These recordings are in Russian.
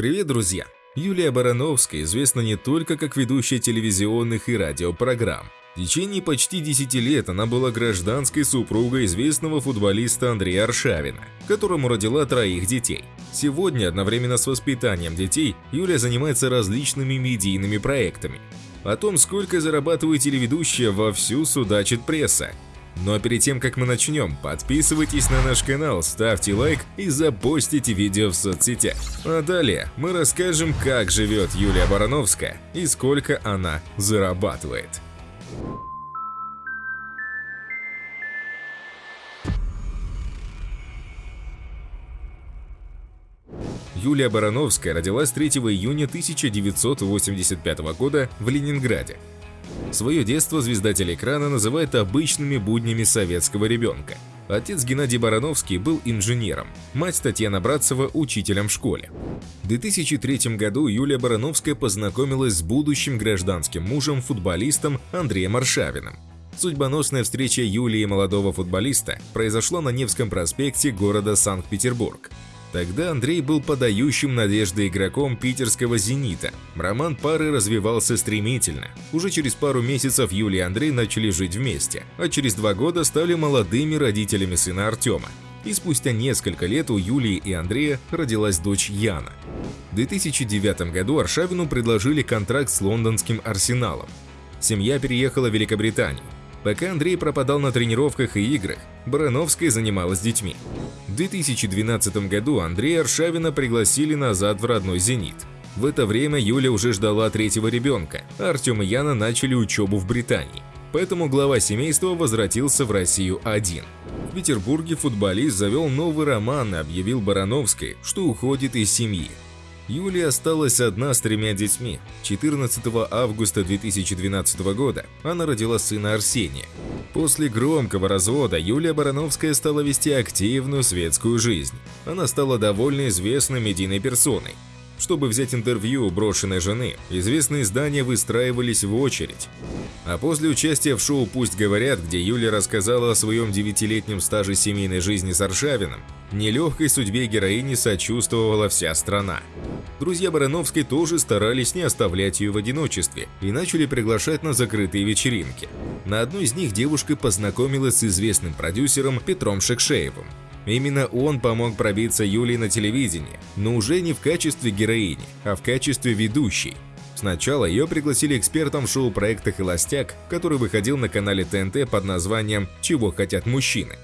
Привет, друзья! Юлия Барановская известна не только как ведущая телевизионных и радиопрограмм. В течение почти 10 лет она была гражданской супругой известного футболиста Андрея Аршавина, которому родила троих детей. Сегодня, одновременно с воспитанием детей, Юлия занимается различными медийными проектами. О том, сколько зарабатывает телеведущая, вовсю судачит пресса. Но перед тем, как мы начнем, подписывайтесь на наш канал, ставьте лайк и запостите видео в соцсетях. А далее мы расскажем, как живет Юлия Барановская и сколько она зарабатывает. Юлия Барановская родилась 3 июня 1985 года в Ленинграде. Свое детство звезда телеэкрана называет обычными буднями советского ребенка. Отец Геннадий Барановский был инженером, мать Татьяна Братцева – учителем в школе. В 2003 году Юлия Барановская познакомилась с будущим гражданским мужем, футболистом Андреем Аршавиным. Судьбоносная встреча Юлии и молодого футболиста произошла на Невском проспекте города Санкт-Петербург. Тогда Андрей был подающим надежды игроком питерского «Зенита». Роман пары развивался стремительно. Уже через пару месяцев Юлия и Андрей начали жить вместе, а через два года стали молодыми родителями сына Артема. И спустя несколько лет у Юлии и Андрея родилась дочь Яна. В 2009 году Аршавину предложили контракт с лондонским «Арсеналом». Семья переехала в Великобританию. Пока Андрей пропадал на тренировках и играх, Барановская занималась детьми. В 2012 году Андрея Аршавина пригласили назад в родной «Зенит». В это время Юля уже ждала третьего ребенка, а Артем и Яна начали учебу в Британии. Поэтому глава семейства возвратился в Россию один. В Петербурге футболист завел новый роман и объявил Барановской, что уходит из семьи. Юлия осталась одна с тремя детьми. 14 августа 2012 года она родила сына Арсения. После громкого развода Юлия Барановская стала вести активную светскую жизнь. Она стала довольно известной медийной персоной. Чтобы взять интервью у брошенной жены, известные издания выстраивались в очередь. А после участия в шоу «Пусть говорят», где Юля рассказала о своем девятилетнем стаже семейной жизни с Аршавиным, нелегкой судьбе героини сочувствовала вся страна. Друзья Барановской тоже старались не оставлять ее в одиночестве и начали приглашать на закрытые вечеринки. На одной из них девушка познакомилась с известным продюсером Петром Шекшеевым. Именно он помог пробиться Юлии на телевидение, но уже не в качестве героини, а в качестве ведущей. Сначала ее пригласили экспертом в шоу-проекта «Холостяк», который выходил на канале ТНТ под названием «Чего хотят мужчины».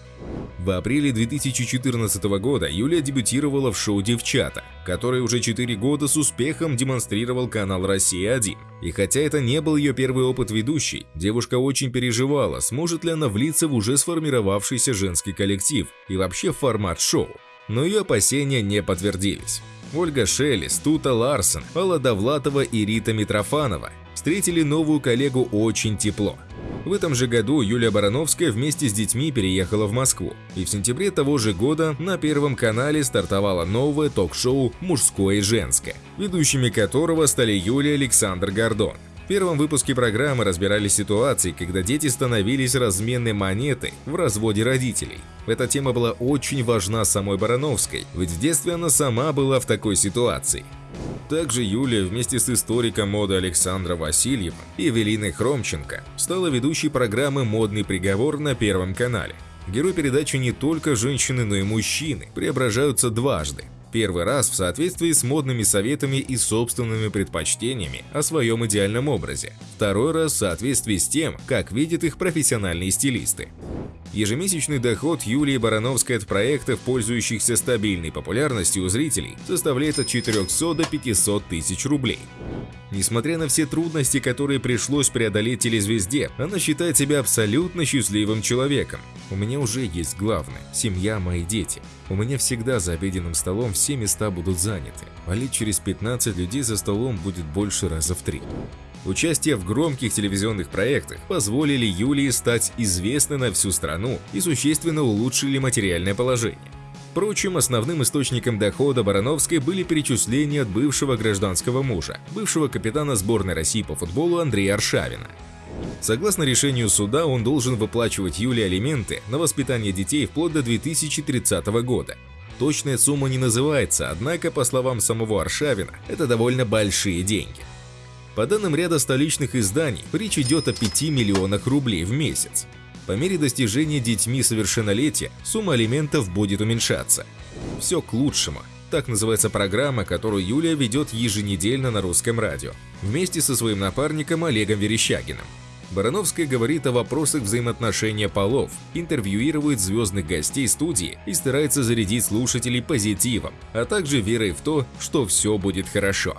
В апреле 2014 года Юлия дебютировала в шоу «Девчата», которое уже 4 года с успехом демонстрировал канал «Россия-1». И хотя это не был ее первый опыт ведущей, девушка очень переживала, сможет ли она влиться в уже сформировавшийся женский коллектив и вообще формат шоу. Но ее опасения не подтвердились. Ольга Шелест, Тута Ларсон, Алла Довлатова и Рита Митрофанова встретили новую коллегу очень тепло. В этом же году Юлия Барановская вместе с детьми переехала в Москву, и в сентябре того же года на Первом канале стартовало новое ток-шоу «Мужское и женское», ведущими которого стали Юлия Александр Гордон. В первом выпуске программы разбирали ситуации, когда дети становились разменной монетой в разводе родителей. Эта тема была очень важна самой Барановской, ведь в детстве она сама была в такой ситуации. Также Юлия вместе с историком моды Александром Васильевым и Эвелиной Хромченко стала ведущей программы «Модный приговор» на Первом канале. Герой передачи не только женщины, но и мужчины преображаются дважды. Первый раз в соответствии с модными советами и собственными предпочтениями о своем идеальном образе. Второй раз в соответствии с тем, как видят их профессиональные стилисты. Ежемесячный доход Юлии Барановской от проектов, пользующихся стабильной популярностью у зрителей, составляет от 400 до 500 тысяч рублей. Несмотря на все трудности, которые пришлось преодолеть телезвезде, она считает себя абсолютно счастливым человеком. У меня уже есть главное – семья, мои дети. У меня всегда за обеденным столом все места будут заняты, а лет через 15 людей за столом будет больше раза в три. Участие в громких телевизионных проектах позволили Юлии стать известной на всю страну и существенно улучшили материальное положение. Впрочем, основным источником дохода Барановской были перечисления от бывшего гражданского мужа, бывшего капитана сборной России по футболу Андрея Аршавина. Согласно решению суда, он должен выплачивать Юле алименты на воспитание детей вплоть до 2030 года. Точная сумма не называется, однако, по словам самого Аршавина, это довольно большие деньги. По данным ряда столичных изданий, речь идет о 5 миллионах рублей в месяц. По мере достижения детьми совершеннолетия сумма алиментов будет уменьшаться. Все к лучшему. Так называется программа, которую Юлия ведет еженедельно на русском радио, вместе со своим напарником Олегом Верещагиным. Барановская говорит о вопросах взаимоотношения полов, интервьюирует звездных гостей студии и старается зарядить слушателей позитивом, а также верой в то, что все будет хорошо.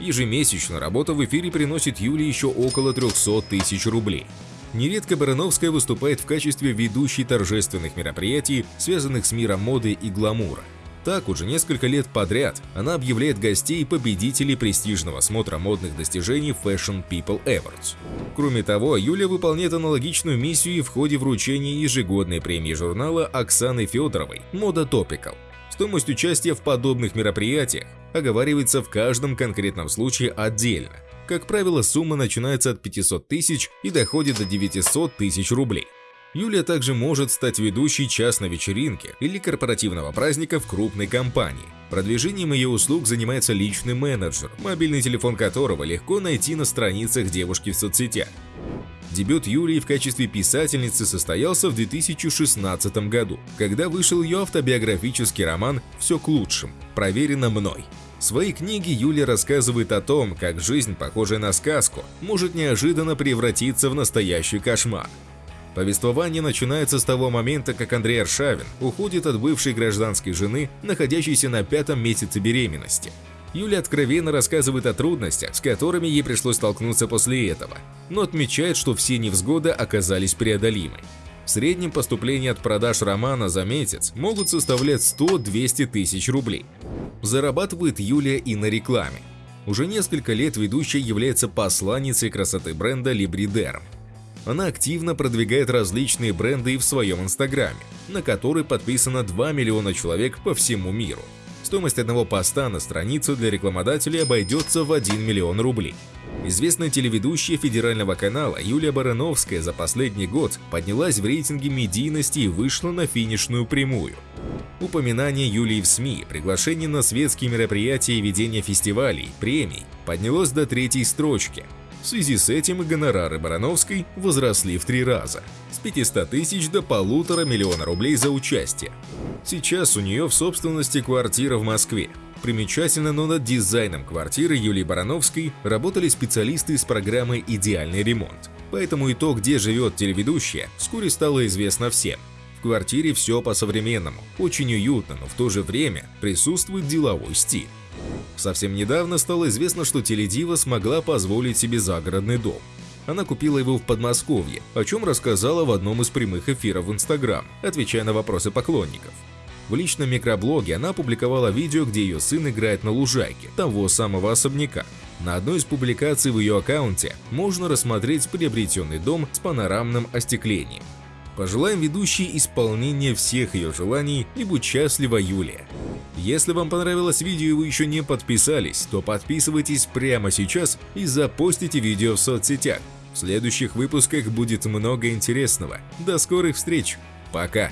Ежемесячно работа в эфире приносит Юле еще около 300 тысяч рублей. Нередко Барановская выступает в качестве ведущей торжественных мероприятий, связанных с миром моды и гламура. Так, уже несколько лет подряд она объявляет гостей победителей престижного смотра модных достижений Fashion People Awards. Кроме того, Юля выполняет аналогичную миссию и в ходе вручения ежегодной премии журнала Оксаны Федоровой «Мода Topical». Стоимость участия в подобных мероприятиях оговаривается в каждом конкретном случае отдельно. Как правило, сумма начинается от 500 тысяч и доходит до 900 тысяч рублей. Юлия также может стать ведущей частной вечеринки или корпоративного праздника в крупной компании. Продвижением ее услуг занимается личный менеджер, мобильный телефон которого легко найти на страницах девушки в соцсетях. Дебют Юлии в качестве писательницы состоялся в 2016 году, когда вышел ее автобиографический роман «Все к лучшему», проверено мной. В своей книге Юлия рассказывает о том, как жизнь, похожая на сказку, может неожиданно превратиться в настоящий кошмар. Повествование начинается с того момента, как Андрей Аршавин уходит от бывшей гражданской жены, находящейся на пятом месяце беременности. Юля откровенно рассказывает о трудностях, с которыми ей пришлось столкнуться после этого, но отмечает, что все невзгоды оказались преодолимы. В среднем поступления от продаж романа за месяц могут составлять 100-200 тысяч рублей. Зарабатывает Юлия и на рекламе. Уже несколько лет ведущая является посланницей красоты бренда Libriderm. Она активно продвигает различные бренды и в своем инстаграме, на который подписано 2 миллиона человек по всему миру. Стоимость одного поста на страницу для рекламодателей обойдется в 1 миллион рублей. Известная телеведущая федерального канала Юлия Барановская за последний год поднялась в рейтинге медийности и вышла на финишную прямую. Упоминание Юлии в СМИ, приглашение на светские мероприятия и ведение фестивалей, премий поднялось до третьей строчки, связи с этим гонорары Барановской возросли в три раза – с 500 тысяч до полутора миллиона рублей за участие. Сейчас у нее в собственности квартира в Москве. Примечательно, но над дизайном квартиры Юлии Барановской работали специалисты из программы «Идеальный ремонт». Поэтому и то, где живет телеведущая, вскоре стало известно всем. В квартире все по-современному, очень уютно, но в то же время присутствует деловой стиль. Совсем недавно стало известно, что Теледива смогла позволить себе загородный дом. Она купила его в Подмосковье, о чем рассказала в одном из прямых эфиров в Инстаграм, отвечая на вопросы поклонников. В личном микроблоге она опубликовала видео, где ее сын играет на лужайке того самого особняка. На одной из публикаций в ее аккаунте можно рассмотреть приобретенный дом с панорамным остеклением. Пожелаем ведущей исполнения всех ее желаний и будь счастлива, Юлия. Если вам понравилось видео и вы еще не подписались, то подписывайтесь прямо сейчас и запостите видео в соцсетях. В следующих выпусках будет много интересного. До скорых встреч. Пока.